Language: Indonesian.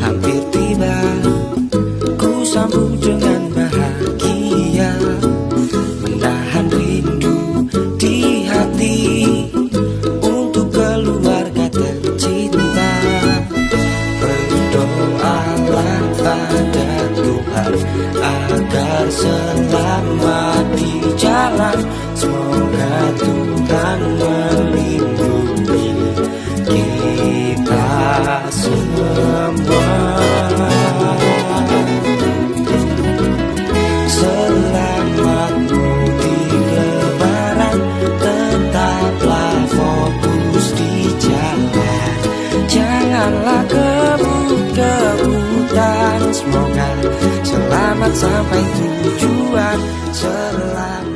hampir tiba. Ku sambut dengan bahagia Menahan rindu di hati Untuk keluarga tercinta. Berdoalah pada Tuhan Agar selama di jalan. Semoga Tuhan melindungi kita semua Selamat mudik lebaran Tetaplah fokus di jalan Janganlah kebut-kebutan Semoga selamat sampai tujuan. Selamat